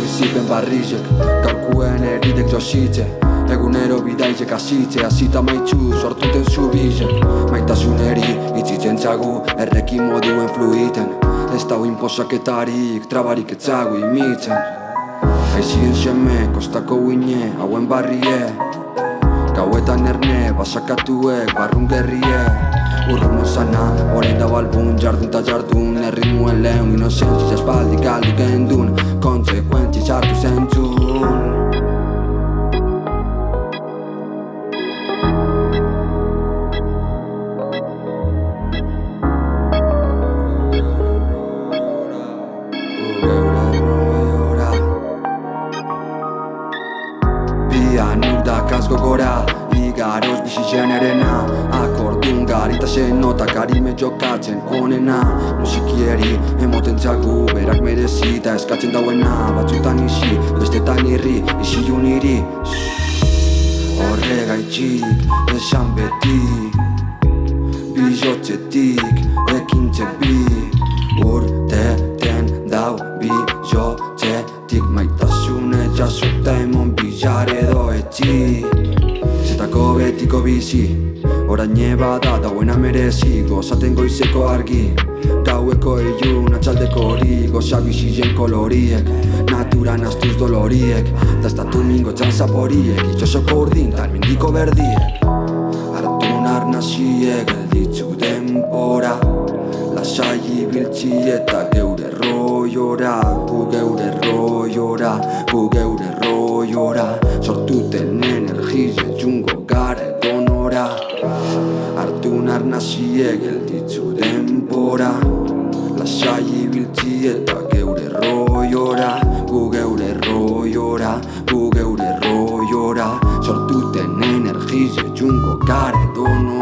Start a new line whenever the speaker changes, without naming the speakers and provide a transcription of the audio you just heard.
bizipen barrizek Gaurkuen eridek jositze Egunero bidaizek azitze Azita maitxu sortuten zu bizek Maitasuneri itzitzen txagu Errekin moduen fluiten Ez dau inposaketarik Trabarik etzagu imitzen. Aizien seme, kostako uine, hauen barrie Gauetan erne, basakatuek, barrun gerrie Urrun osana, orain da balbun, jardun ta jardun Erritmuen lehun, inozentzia espaldi galdu gendun Kontsekuentzi sartu zentzun. Bian urdak azgo gora Igaroz bizi jenerena garita zen nota karime jokatzen onena. Musikieri emoten txagu berak merezi eta eskatzen dauena. Batzutan isi, bestetan irri, isi uniri. Horregaitxik esan beti. Bizotzetik ekintzek bi. Urteten dau bizotzetik Maitasune jasota emon bizar edo etxi. Zetako betiko bizi Orain bada dauena merezi Gozaten goizeko argi. Gaueko ilun atxaldeko hori Goza bizizen koloriek. Naturan astuz doloriek Daztatu mingo txan zaporiek. Itxosoko urdin tal mindiko berdiek. Artu narnaziek gelditzu denbora. Lasai ibiltzi eta geure roiora. Gu geure roiora, gu geure roiora edonora Artu narnaziek gelditzu denbora. Lasai ibiltzi eta geure roiora Gu geure roiora, gu geure roiora Sortuten energize jungo gara edonora